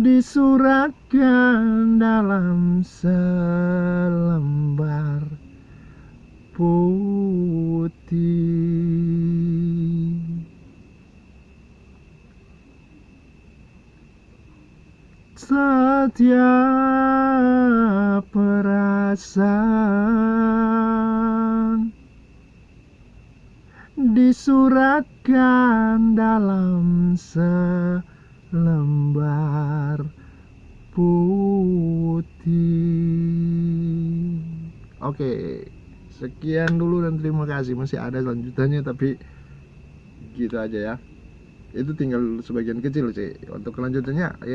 disuratkan dalam selembar putih. Setiap perasaan disuratkan dalam selembar putih. Oke sekian dulu dan terima kasih. Masih ada lanjutannya tapi gitu aja ya. Itu tinggal sebagian kecil sih. Untuk kelanjutannya ya